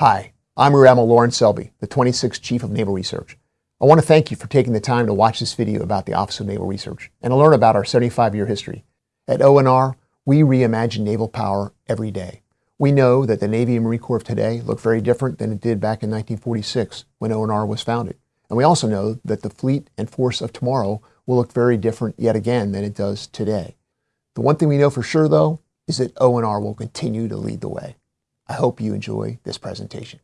Hi, I'm Rear Admiral Lorin Selby, the 26th Chief of Naval Research. I want to thank you for taking the time to watch this video about the Office of Naval Research and to learn about our 75-year history. At ONR, we reimagine naval power every day. We know that the Navy and Marine Corps of today look very different than it did back in 1946 when ONR was founded. And we also know that the fleet and force of tomorrow will look very different yet again than it does today. The one thing we know for sure, though, is that ONR will continue to lead the way. I hope you enjoy this presentation.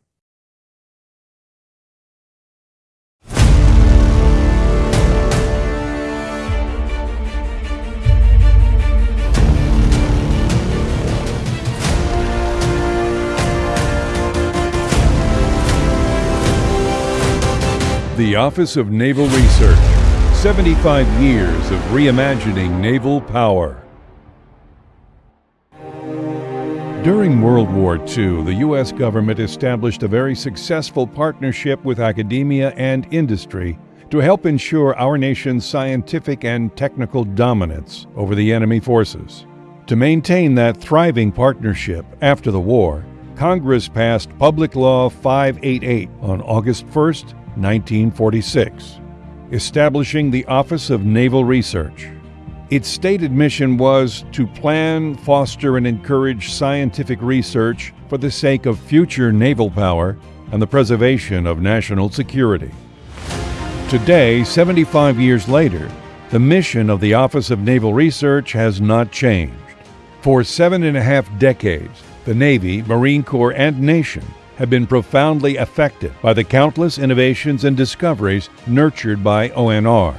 The Office of Naval Research 75 years of reimagining naval power. During World War II, the U.S. government established a very successful partnership with academia and industry to help ensure our nation's scientific and technical dominance over the enemy forces. To maintain that thriving partnership after the war, Congress passed Public Law 588 on August 1, 1946, establishing the Office of Naval Research. Its stated mission was to plan, foster, and encourage scientific research for the sake of future naval power and the preservation of national security. Today, 75 years later, the mission of the Office of Naval Research has not changed. For seven and a half decades, the Navy, Marine Corps, and nation have been profoundly affected by the countless innovations and discoveries nurtured by ONR.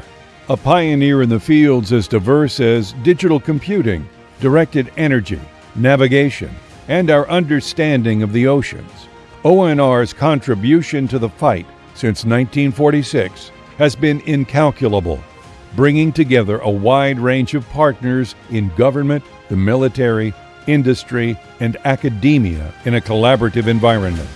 A pioneer in the fields as diverse as digital computing, directed energy, navigation, and our understanding of the oceans. ONR's contribution to the fight since 1946 has been incalculable, bringing together a wide range of partners in government, the military, industry, and academia in a collaborative environment.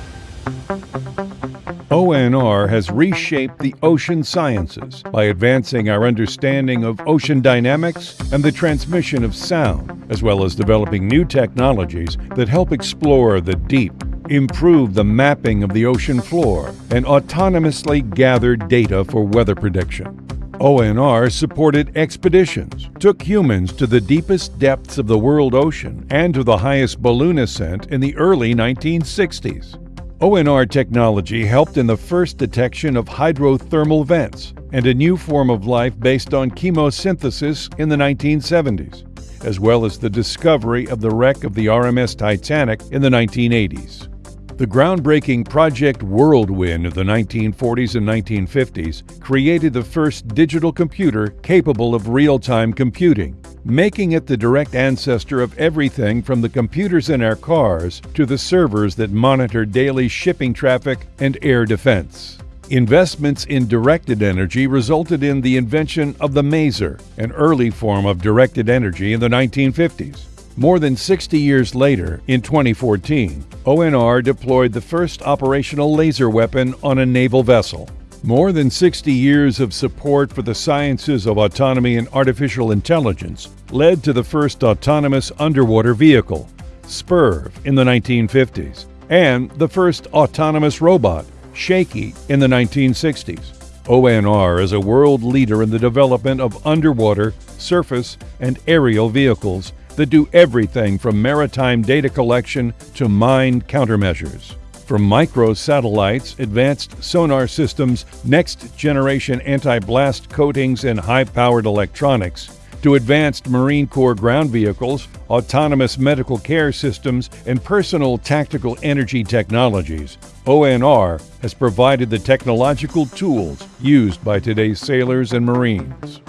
ONR has reshaped the ocean sciences by advancing our understanding of ocean dynamics and the transmission of sound, as well as developing new technologies that help explore the deep, improve the mapping of the ocean floor, and autonomously gather data for weather prediction. ONR supported expeditions, took humans to the deepest depths of the world ocean and to the highest balloon ascent in the early 1960s. ONR technology helped in the first detection of hydrothermal vents and a new form of life based on chemosynthesis in the 1970s, as well as the discovery of the wreck of the RMS Titanic in the 1980s. The groundbreaking Project Whirlwind of the 1940s and 1950s created the first digital computer capable of real-time computing, making it the direct ancestor of everything from the computers in our cars to the servers that monitor daily shipping traffic and air defense. Investments in directed energy resulted in the invention of the maser, an early form of directed energy in the 1950s. More than 60 years later, in 2014, ONR deployed the first operational laser weapon on a naval vessel. More than 60 years of support for the sciences of autonomy and artificial intelligence led to the first autonomous underwater vehicle, SPURV, in the 1950s, and the first autonomous robot, Shaky, in the 1960s. ONR is a world leader in the development of underwater, surface, and aerial vehicles that do everything from maritime data collection to mine countermeasures. From micro satellites, advanced sonar systems, next generation anti blast coatings, and high powered electronics, to advanced Marine Corps ground vehicles, autonomous medical care systems, and personal tactical energy technologies, ONR has provided the technological tools used by today's sailors and Marines.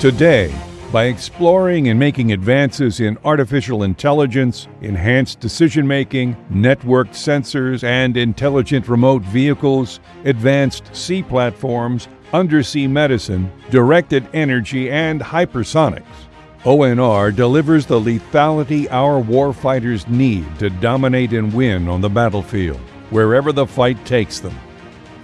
Today, by exploring and making advances in artificial intelligence, enhanced decision making, networked sensors, and intelligent remote vehicles, advanced sea platforms, undersea medicine, directed energy, and hypersonics. ONR delivers the lethality our warfighters need to dominate and win on the battlefield, wherever the fight takes them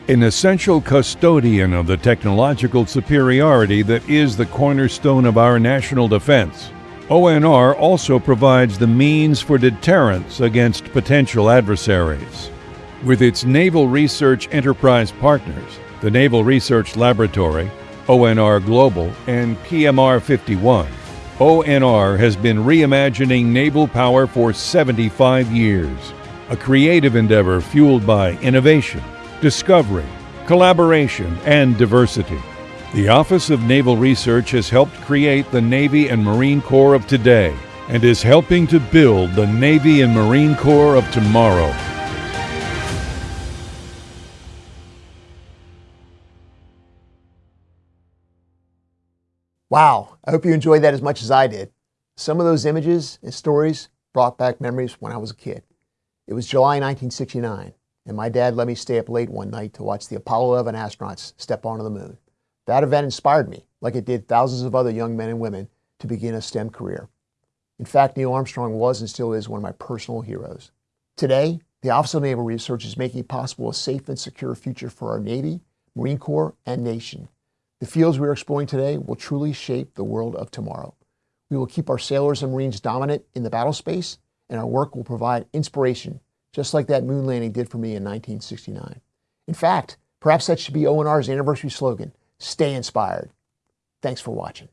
an essential custodian of the technological superiority that is the cornerstone of our national defense. ONR also provides the means for deterrence against potential adversaries. With its Naval Research Enterprise partners, the Naval Research Laboratory, ONR Global, and PMR 51, ONR has been reimagining naval power for 75 years, a creative endeavor fueled by innovation, discovery, collaboration, and diversity. The Office of Naval Research has helped create the Navy and Marine Corps of today and is helping to build the Navy and Marine Corps of tomorrow. Wow, I hope you enjoyed that as much as I did. Some of those images and stories brought back memories when I was a kid. It was July 1969, and my dad let me stay up late one night to watch the Apollo 11 astronauts step onto the moon. That event inspired me, like it did thousands of other young men and women, to begin a STEM career. In fact, Neil Armstrong was and still is one of my personal heroes. Today, the Office of Naval Research is making possible a safe and secure future for our Navy, Marine Corps, and nation. The fields we are exploring today will truly shape the world of tomorrow. We will keep our sailors and Marines dominant in the battle space, and our work will provide inspiration, just like that moon landing did for me in 1969. In fact, perhaps that should be ONR's anniversary slogan, stay inspired. Thanks for watching.